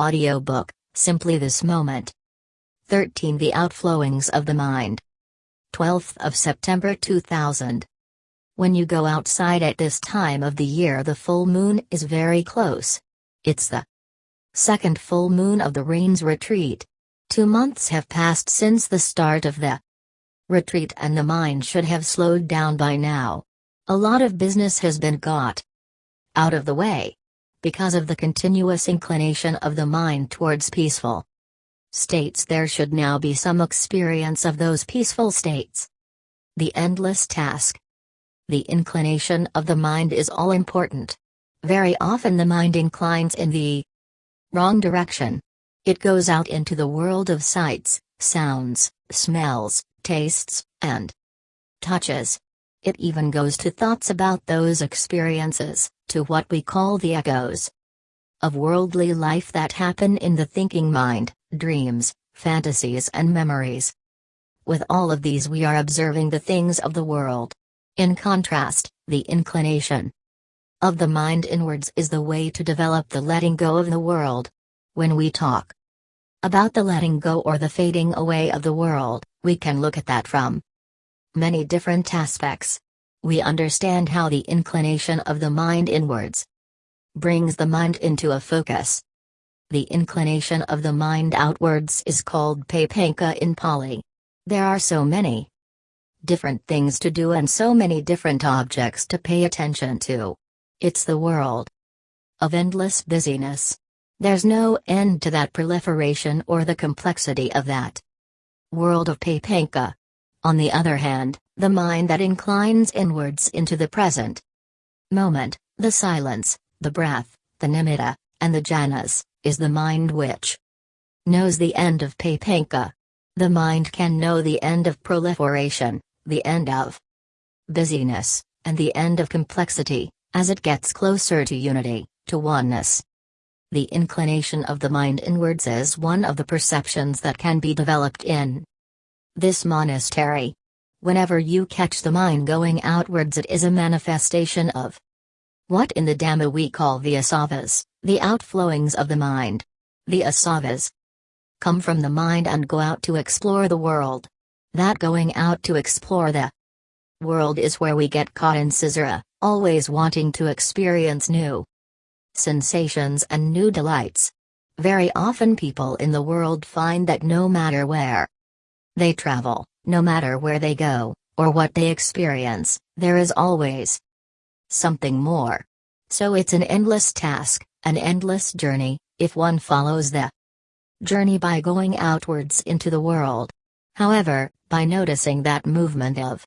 Audiobook, Simply This Moment. 13. The Outflowings of the Mind. 12th of September 2000. When you go outside at this time of the year, the full moon is very close. It's the second full moon of the rain's retreat. Two months have passed since the start of the retreat, and the mind should have slowed down by now. A lot of business has been got out of the way because of the continuous inclination of the mind towards peaceful states, there should now be some experience of those peaceful states. The endless task. The inclination of the mind is all important. Very often the mind inclines in the wrong direction. It goes out into the world of sights, sounds, smells, tastes, and touches. It even goes to thoughts about those experiences, to what we call the echoes of worldly life that happen in the thinking mind, dreams, fantasies, and memories. With all of these, we are observing the things of the world. In contrast, the inclination of the mind inwards is the way to develop the letting go of the world. When we talk about the letting go or the fading away of the world, we can look at that from many different aspects. We understand how the inclination of the mind inwards brings the mind into a focus. The inclination of the mind outwards is called papañca in Pali. There are so many different things to do and so many different objects to pay attention to. It's the world of endless busyness. There's no end to that proliferation or the complexity of that world of papañca. On the other hand, the mind that inclines inwards into the present moment, the silence, the breath, the nimitta, and the jhanas, is the mind which knows the end of papañca. The mind can know the end of proliferation, the end of busyness, and the end of complexity, as it gets closer to unity, to oneness. The inclination of the mind inwards is one of the perceptions that can be developed in this monastery. Whenever you catch the mind going outwards, it is a manifestation of what in the Dhamma we call the asavas, the outflowings of the mind. The asavas come from the mind and go out to explore the world. That going out to explore the world is where we get caught in samsara, always wanting to experience new sensations and new delights. Very often people in the world find that no matter where they travel, no matter where they go, or what they experience, there is always something more. So it's an endless task, an endless journey, if one follows the journey by going outwards into the world. However, by noticing that movement of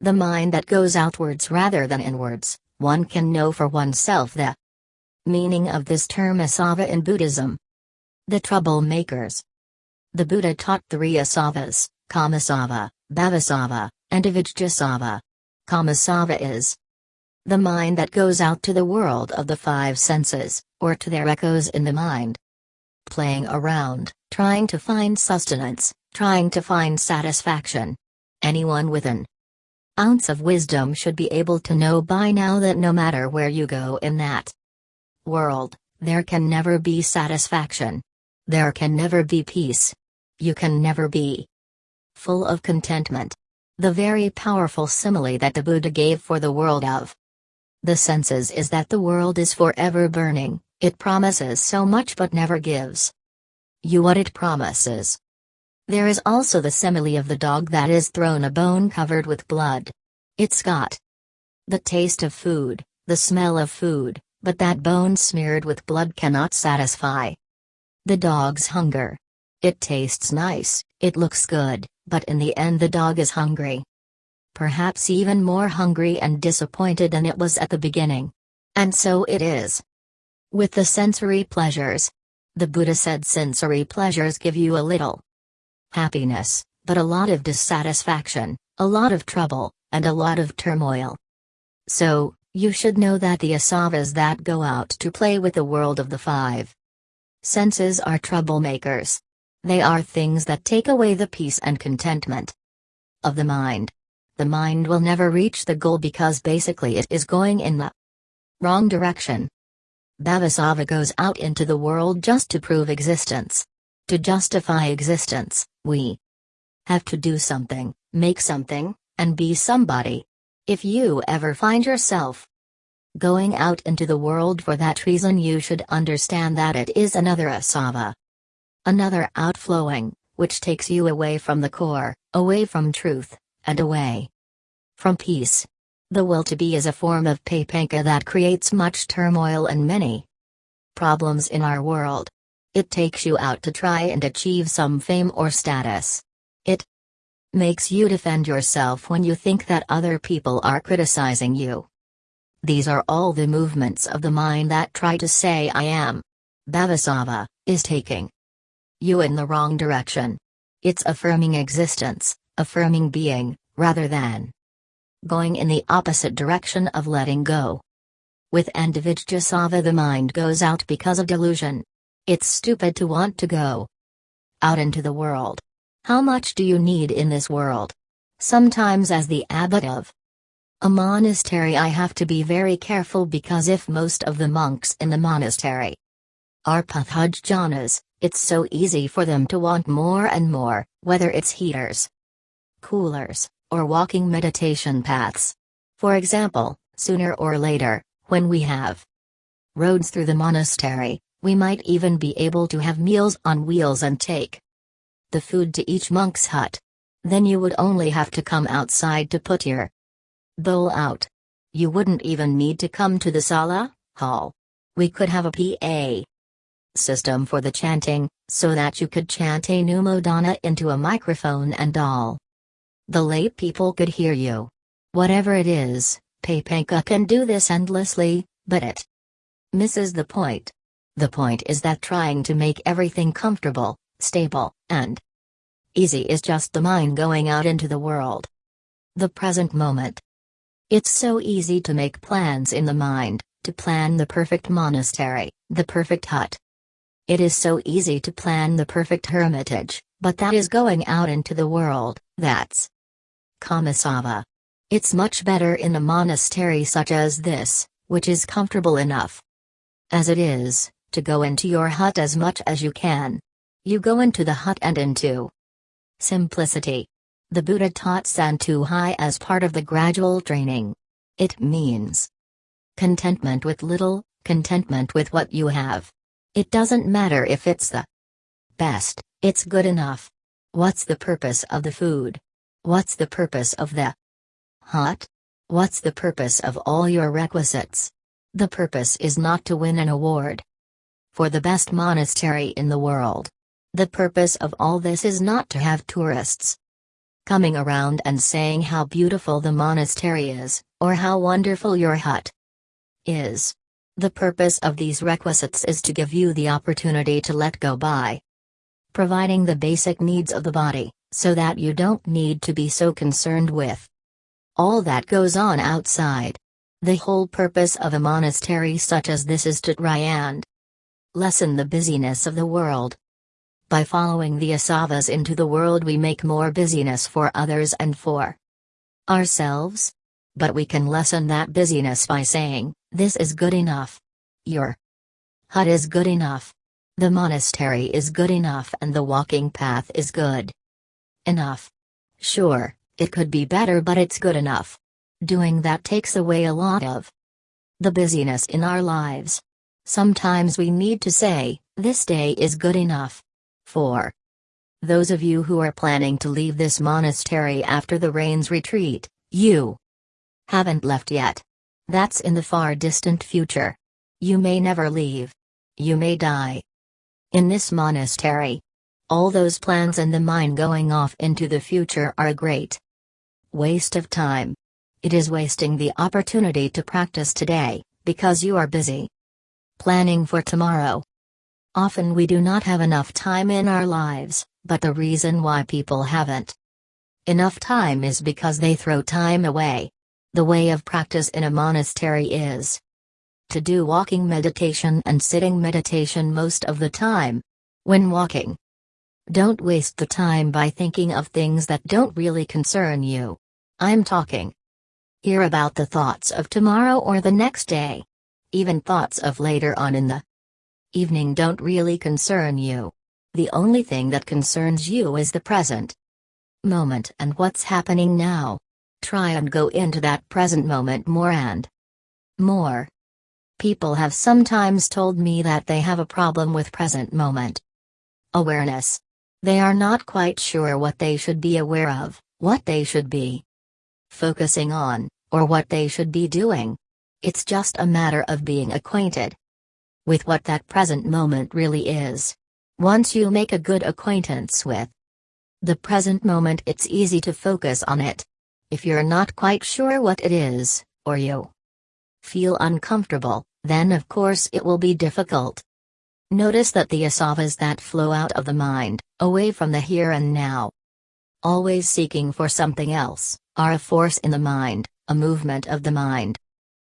the mind that goes outwards rather than inwards, one can know for oneself the meaning of this term asava in Buddhism. The troublemakers. The Buddha taught three asavas, kamasava, bhavasava, and avijjasava. Kamasava is the mind that goes out to the world of the five senses, or to their echoes in the mind. Playing around, trying to find sustenance, trying to find satisfaction. Anyone with an ounce of wisdom should be able to know by now that no matter where you go in that world, there can never be satisfaction. There can never be peace. You can never be full of contentment. The very powerful simile that the Buddha gave for the world of the senses is that the world is forever burning, it promises so much but never gives you what it promises. There is also the simile of the dog that is thrown a bone covered with blood. It's got the taste of food, the smell of food, but that bone smeared with blood cannot satisfy the dog's hunger. It tastes nice, it looks good, but in the end the dog is hungry perhaps even more hungry and disappointed than it was at the beginning. And so it is. With the sensory pleasures. The Buddha said sensory pleasures give you a little happiness, but a lot of dissatisfaction, a lot of trouble, and a lot of turmoil. So, you should know that the asavas that go out to play with the world of the five senses are troublemakers. They are things that take away the peace and contentment of the mind the mind will never reach the goal because basically it is going in the wrong direction. Bhavasava goes out into the world just to prove existence. To justify existence, we have to do something, make something, and be somebody. If you ever find yourself going out into the world for that reason, you should understand that it is another asava. Another outflowing, which takes you away from the core, away from truth, and away from peace. The will to be is a form of papañca that creates much turmoil and many problems in our world. It takes you out to try and achieve some fame or status. It makes you defend yourself when you think that other people are criticizing you. These are all the movements of the mind that try to say I am. Bhavasava is taking you in the wrong direction. It's affirming existence, affirming being, rather than going in the opposite direction of letting go. With avijjasava the mind goes out because of delusion. It's stupid to want to go out into the world. How much do you need in this world? Sometimes as the abbot of a monastery I have to be very careful because if most of the monks in the monastery are Puthujjanas, it's so easy for them to want more and more, whether it's heaters, coolers, or walking meditation paths. For example, sooner or later, when we have roads through the monastery, we might even be able to have meals on wheels and take the food to each monk's hut. Then you would only have to come outside to put your bowl out. You wouldn't even need to come to the sala, hall. We could have a PA system for the chanting, so that you could chant anumodana into a microphone and all. The lay people could hear you. Whatever it is, Papañca can do this endlessly, but it misses the point. The point is that trying to make everything comfortable, stable, and easy is just the mind going out into the world. The present moment. It's so easy to make plans in the mind, to plan the perfect monastery, the perfect hut. It is so easy to plan the perfect hermitage, but that is going out into the world, that's Kamasava. It's much better in a monastery such as this, which is comfortable enough. As it is, to go into your hut as much as you can. You go into the hut and into simplicity. The Buddha taught Santutthi as part of the gradual training. It means contentment with little, contentment with what you have. It doesn't matter if it's the best, it's good enough. What's the purpose of the food? What's the purpose of the hut? What's the purpose of all your requisites? The purpose is not to win an award for the best monastery in the world. The purpose of all this is not to have tourists coming around and saying how beautiful the monastery is, or how wonderful your hut is. The purpose of these requisites is to give you the opportunity to let go by providing the basic needs of the body, so that you don't need to be so concerned with all that goes on outside. The whole purpose of a monastery such as this is to try and lessen the busyness of the world, by following the asavas into the world, we make more busyness for others and for ourselves. But we can lessen that busyness by saying, This is good enough. Your hut is good enough. The monastery is good enough, and the walking path is good enough. Sure, it could be better, but it's good enough. Doing that takes away a lot of the busyness in our lives. Sometimes we need to say, This day is good enough. 4. Those of you who are planning to leave this monastery after the rains retreat, you haven't left yet. That's in the far distant future. You may never leave. You may die. In this monastery. All those plans and the mind going off into the future are a great waste of time. It is wasting the opportunity to practice today, because you are busy planning for tomorrow. Often we do not have enough time in our lives, but the reason why people haven't enough time is because they throw time away. The way of practice in a monastery is to do walking meditation and sitting meditation most of the time. When walking, don't waste the time by thinking of things that don't really concern you. I'm talking here about the thoughts of tomorrow or the next day. even thoughts of later on in the evening don't really concern you. The only thing that concerns you is the present moment and what's happening now. Try and go into that present moment more and more. People have sometimes told me that they have a problem with present moment awareness. They are not quite sure what they should be aware of, what they should be focusing on, or what they should be doing. It's just a matter of being acquainted with what that present moment really is. Once you make a good acquaintance with the present moment, it's easy to focus on it. If you're not quite sure what it is, or you feel uncomfortable, then of course it will be difficult. Notice that the asavas that flow out of the mind, away from the here and now, always seeking for something else, are a force in the mind, a movement of the mind.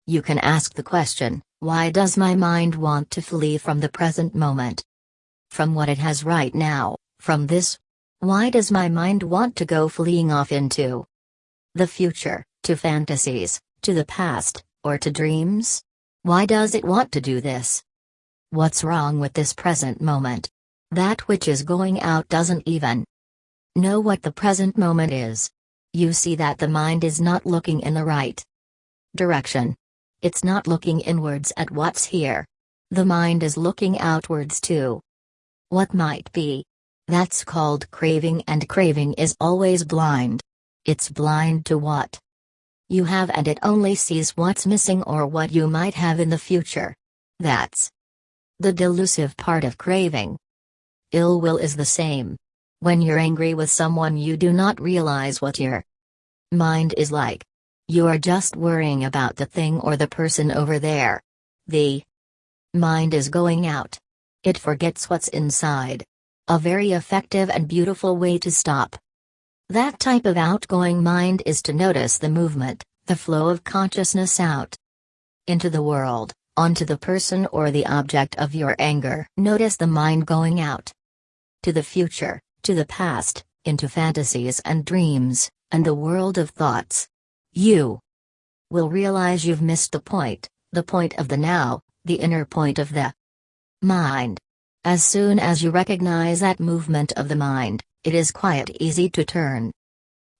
You can ask the question, why does my mind want to flee from the present moment? From what it has right now, from this why does my mind want to go fleeing off into the future, to fantasies, to the past, or to dreams? Why does it want to do this? What's wrong with this present moment? That which is going out doesn't even know what the present moment is. You see that the mind is not looking in the right direction. It's not looking inwards at what's here. The mind is looking outwards too. What might be, that's called craving, and craving is always blind. It's blind to what you have, and it only sees what's missing or what you might have in the future. That's the delusive part of craving. Ill will is the same. When you're angry with someone, you do not realize what your mind is like. You are just worrying about the thing or the person over there. The mind is going out. It forgets what's inside. A very effective and beautiful way to stop. That type of outgoing mind is to notice the movement, the flow of consciousness out into the world, onto the person or the object of your anger. Notice the mind going out to the future, to the past, into fantasies and dreams, and the world of thoughts. You will realize you've missed the point, the point of the now, the inner point of the mind. As soon as you recognize that movement of the mind, it is quite easy to turn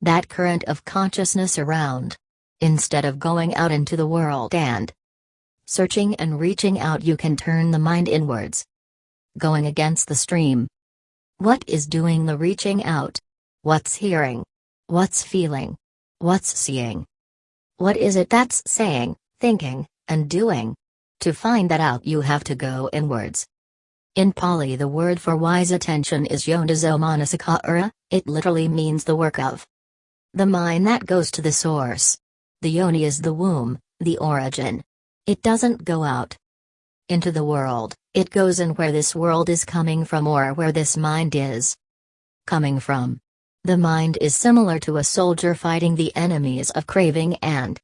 that current of consciousness around. Instead of going out into the world and searching and reaching out, you can turn the mind inwards, going against the stream. What is doing the reaching out? What's hearing? What's feeling? What's seeing? What is it that's saying, thinking, and doing? To find that out, you have to go inwards. In Pali the word for wise attention is yoniso manasikara, it literally means the work of the mind that goes to the source. The yoni is the womb, the origin. It doesn't go out into the world, it goes in where this world is coming from or where this mind is coming from. The mind is similar to a soldier fighting the enemies of craving and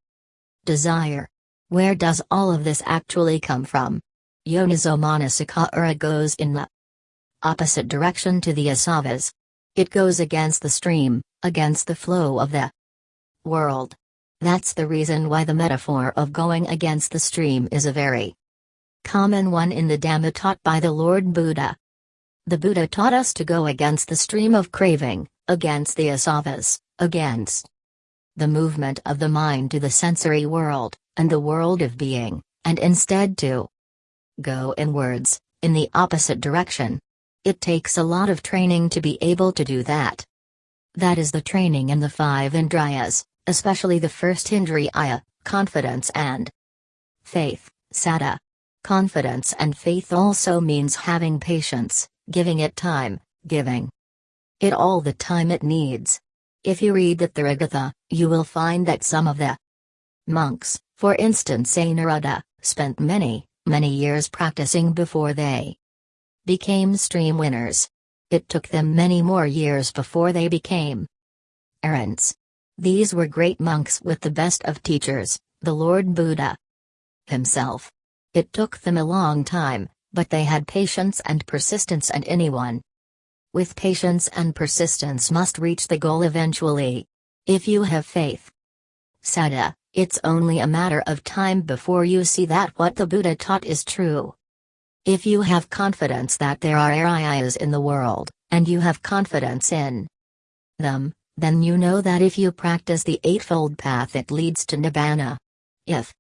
desire. Where does all of this actually come from? Yoniso Manasikara goes in the opposite direction to the asavas. It goes against the stream, against the flow of the world. That's the reason why the metaphor of going against the stream is a very common one in the Dhamma taught by the Lord Buddha. The Buddha taught us to go against the stream of craving, against the asavas, against the movement of the mind to the sensory world, and the world of being, and instead to go inwards, in the opposite direction. It takes a lot of training to be able to do that. That is the training in the five Indriyas, especially the first Indriya, confidence and faith, saddha. Confidence and faith also means having patience, giving it time, giving it all the time it needs. If you read the Theragatha, you will find that some of the monks, for instance Anuruddha, spent many, many years practicing before they became stream winners. It took them many more years before they became arhants. These were great monks with the best of teachers, the Lord Buddha himself. It took them a long time, but they had patience and persistence, and anyone with patience and persistence must reach the goal eventually. If you have faith, saddha, It's only a matter of time before you see that what the Buddha taught is true. If you have confidence that there are ariyas in the world, and you have confidence in them, then you know that if you practice the Eightfold Path it leads to Nibbana. If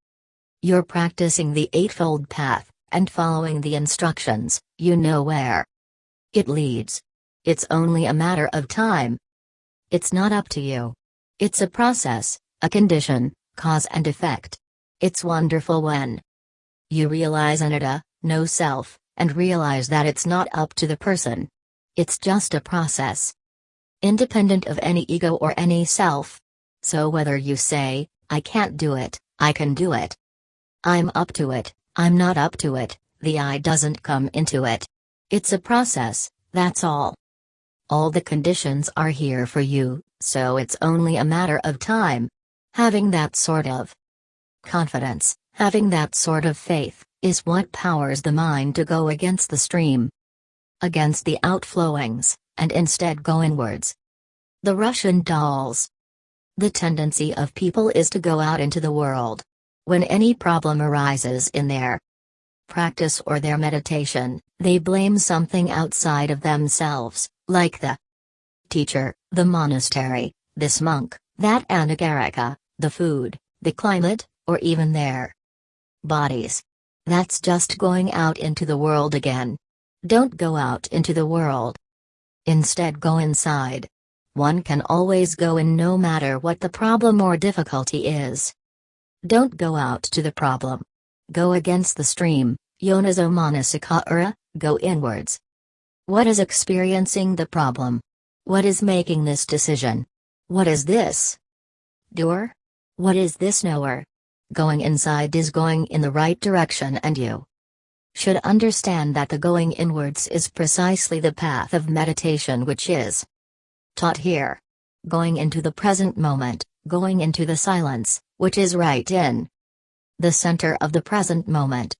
you're practicing the Eightfold Path, and following the instructions, you know where it leads. It's only a matter of time. It's not up to you. It's a process, a condition, cause and effect. It's wonderful when you realize anatta, no self, and realize that it's not up to the person. It's just a process. Independent of any ego or any self. So whether you say, I can't do it, I can do it. I'm up to it, I'm not up to it, the I doesn't come into it. It's a process, that's all. All the conditions are here for you, so it's only a matter of time. Having that sort of confidence, having that sort of faith, is what powers the mind to go against the stream. Against the outflowings, and instead go inwards. The Russian dolls. The tendency of people is to go out into the world. When any problem arises in their practice or their meditation, they blame something outside of themselves like the teacher, the monastery, this monk, that anagarika, the food, the climate, or even their bodies. That's just going out into the world again. Don't go out into the world. Instead, go inside. One can always go in no matter what the problem or difficulty is. Don't go out to the problem. Go against the stream, yoniso manasikara, go inwards. What is experiencing the problem? What is making this decision? What is this? Doer? What is this knower? Going inside is going in the right direction and you should understand that the going inwards is precisely the path of meditation which is taught here. Going into the present moment, going into the silence, which is right in the center of the present moment.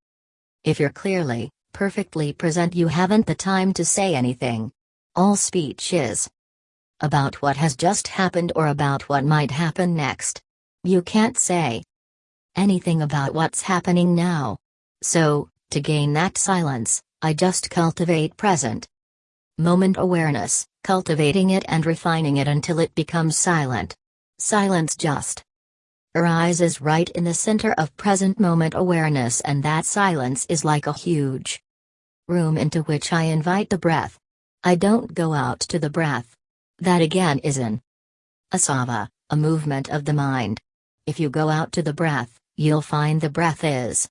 If you're clearly, perfectly present you haven't the time to say anything. All speech is about what has just happened or about what might happen next. You can't say anything about what's happening now. So, to gain that silence, I just cultivate present moment awareness, cultivating it and refining it until it becomes silent. Silence just arises right in the center of present moment awareness, and that silence is like a huge room into which I invite the breath. I don't go out to the breath. That again is an asava, a movement of the mind. If you go out to the breath, you'll find the breath is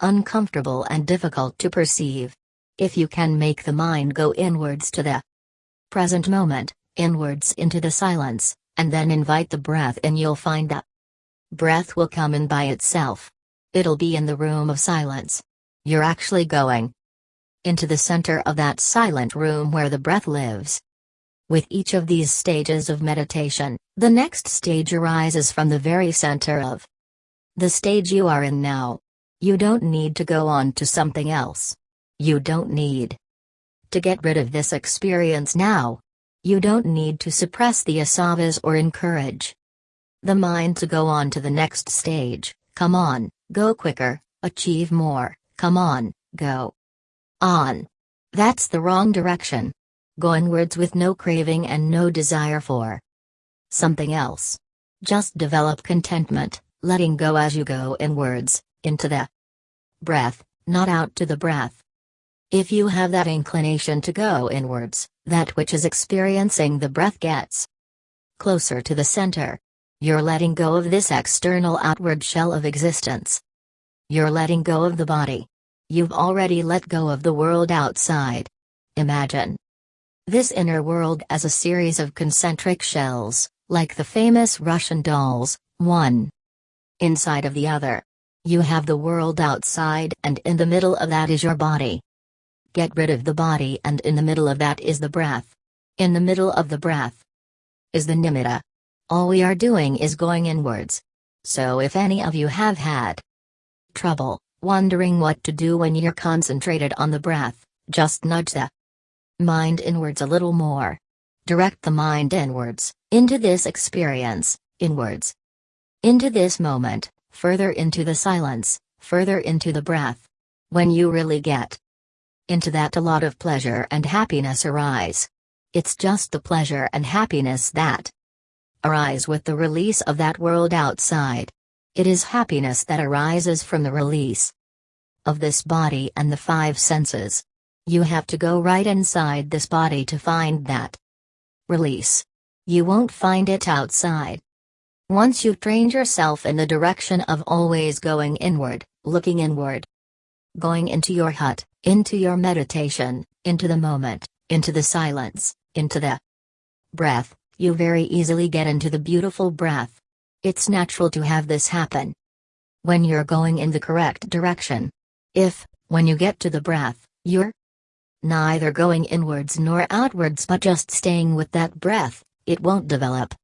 uncomfortable and difficult to perceive. If you can make the mind go inwards to the present moment, inwards into the silence, and then invite the breath in, you'll find that breath will come in by itself. It'll be in the room of silence. You're actually going into the center of that silent room where the breath lives. With each of these stages of meditation, the next stage arises from the very center of the stage you are in now. You don't need to go on to something else. You don't need to get rid of this experience now. You don't need to suppress the asavas or encourage the mind to go on to the next stage. Come on, go quicker, achieve more, come on, go on. That's the wrong direction. Go inwards with no craving and no desire for something else. Just develop contentment, letting go as you go inwards, into the breath, not out to the breath. If you have that inclination to go inwards, that which is experiencing the breath gets closer to the center. You're letting go of this external outward shell of existence. You're letting go of the body. You've already let go of the world outside. Imagine this inner world as a series of concentric shells, like the famous Russian dolls, one inside of the other. You have the world outside, and in the middle of that is your body. Get rid of the body, and in the middle of that is the breath. In the middle of the breath is the nimitta. All we are doing is going inwards. So if any of you have had trouble, wondering what to do when you're concentrated on the breath, just nudge the mind inwards a little more. Direct the mind inwards, into this experience, inwards. Into this moment, further into the silence, further into the breath. When you really get into that, a lot of pleasure and happiness arise. It's just the pleasure and happiness that arise with the release of that world outside. It is happiness that arises from the release of this body and the five senses. You have to go right inside this body to find that release. You won't find it outside. Once you've trained yourself in the direction of always going inward, looking inward, going into your hut, into your meditation, into the moment, into the silence, into the breath, you very easily get into the beautiful breath. It's natural to have this happen. When you're going in the correct direction. If, when you get to the breath, you're neither going inwards nor outwards but just staying with that breath, it won't develop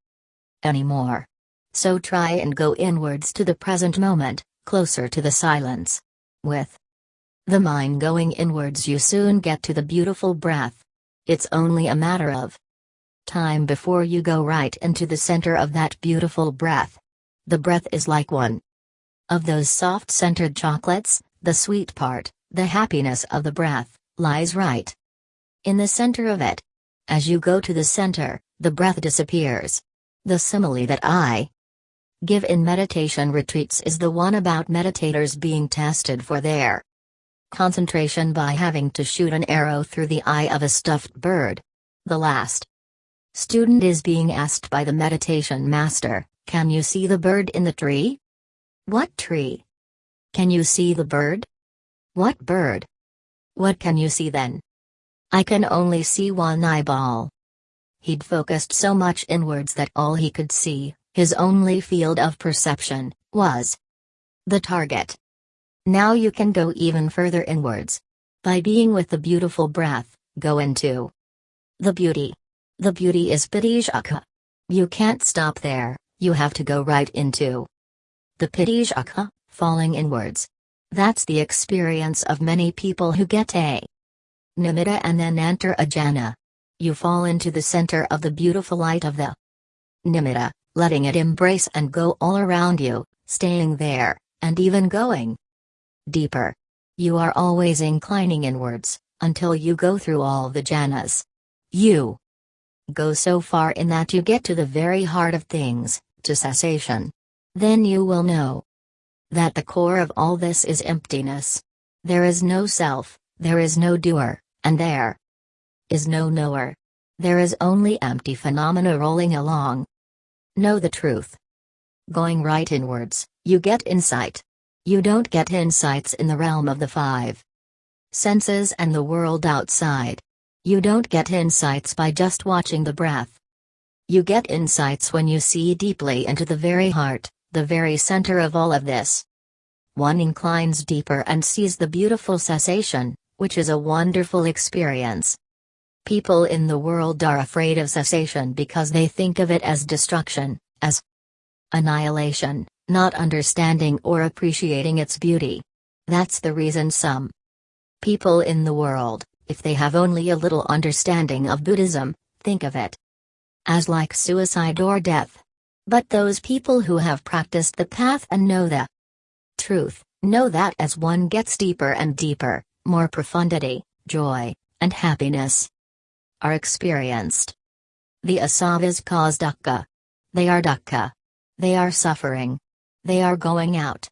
anymore. So try and go inwards to the present moment, closer to the silence. With the mind going inwards, you soon get to the beautiful breath. It's only a matter of time before you go right into the center of that beautiful breath. The breath is like one of those soft scented chocolates, the sweet part, the happiness of the breath, lies right in the center of it. As you go to the center, the breath disappears. The simile that I give in meditation retreats is the one about meditators being tested for their concentration by having to shoot an arrow through the eye of a stuffed bird. The last Student is being asked by the meditation master, Can you see the bird in the tree? What tree? Can you see the bird? What bird? What can you see then? I can only see one eyeball. He'd focused so much inwards that all he could see, his only field of perception, was the target. Now you can go even further inwards. By being with the beautiful breath, go into the beauty. The beauty is Pitisukha. You can't stop there, you have to go right into the Pitisukha, falling inwards. That's the experience of many people who get a nimitta and then enter a jhana. You fall into the center of the beautiful light of the nimitta, letting it embrace and go all around you, staying there, and even going deeper. You are always inclining inwards, until you go through all the jhanas. You Go so far in that you get to the very heart of things, to cessation. Then you will know that the core of all this is emptiness. There is no self, there is no doer, and there is no knower. There is only empty phenomena rolling along. Know the truth. Going right inwards, you get insight. You don't get insights in the realm of the five senses and the world outside. You don't get insights by just watching the breath. You get insights when you see deeply into the very heart, the very center of all of this. One inclines deeper and sees the beautiful cessation, which is a wonderful experience. People in the world are afraid of cessation because they think of it as destruction, as annihilation, not understanding or appreciating its beauty. That's the reason some people in the world, if they have only a little understanding of Buddhism, think of it as like suicide or death. But those people who have practiced the path and know the truth, know that as one gets deeper and deeper, more profundity, joy, and happiness are experienced. The asavas cause dukkha. They are dukkha. They are suffering. They are going out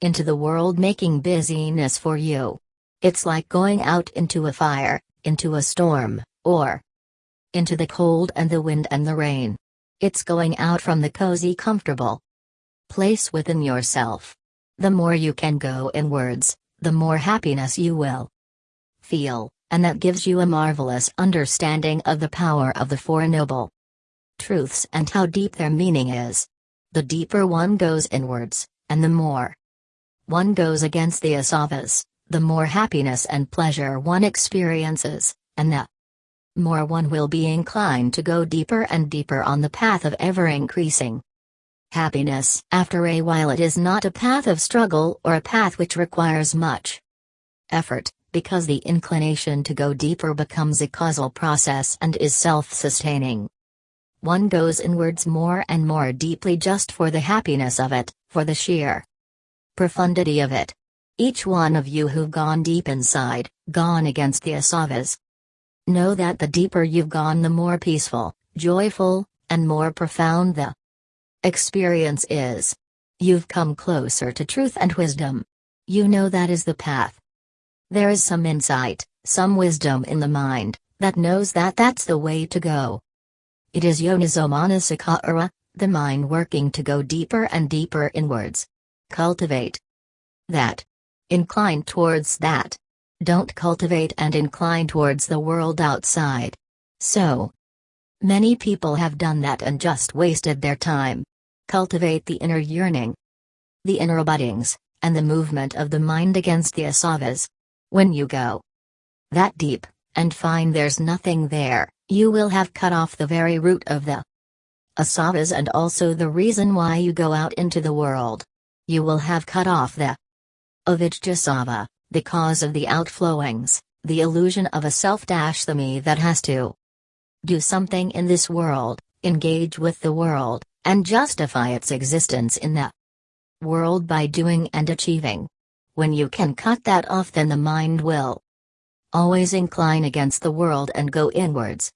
into the world making busyness for you. It's like going out into a fire, into a storm, or into the cold and the wind and the rain. It's going out from the cozy, comfortable place within yourself. The more you can go inwards, the more happiness you will feel, and that gives you a marvelous understanding of the power of the Four Noble Truths and how deep their meaning is. The deeper one goes inwards, and the more one goes against the asavas, the more happiness and pleasure one experiences, and the more one will be inclined to go deeper and deeper on the path of ever increasing happiness. After a while, it is not a path of struggle or a path which requires much effort, because the inclination to go deeper becomes a causal process and is self sustaining. one goes inwards more and more deeply just for the happiness of it, for the sheer profundity of it. Each one of you who've gone deep inside, gone against the asavas. Know that the deeper you've gone, the more peaceful, joyful, and more profound the experience is. You've come closer to truth and wisdom. You know that is the path. There is some insight, some wisdom in the mind, that knows that that's the way to go. It is Yoniso Manasikara, the mind working to go deeper and deeper inwards. Cultivate that. Incline towards that. Don't cultivate and incline towards the world outside. So, many people have done that and just wasted their time. Cultivate the inner yearning, the inner buddings, and the movement of the mind against the asavas. When you go that deep, and find there's nothing there, you will have cut off the very root of the asavas and also the reason why you go out into the world. You will have cut off the avijjasava, the cause of the outflowings, the illusion of a self-the me that has to do something in this world, engage with the world, and justify its existence in the world by doing and achieving. When you can cut that off then the mind will always incline against the world and go inwards.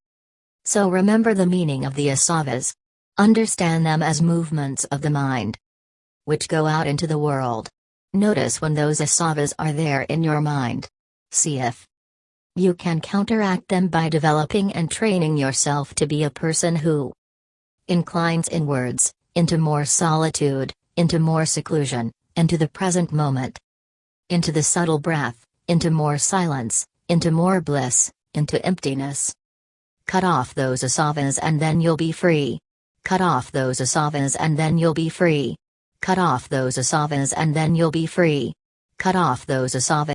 So remember the meaning of the asavas. Understand them as movements of the mind, which go out into the world. Notice when those asavas are there in your mind. See if you can counteract them by developing and training yourself to be a person who inclines inwards, into more solitude, into more seclusion, into the present moment, into the subtle breath, into more silence, into more bliss, into emptiness. Cut off those asavas and then you'll be free. Cut off those asavas and then you'll be free. Cut off those asavas and then you'll be free. Cut off those asavas.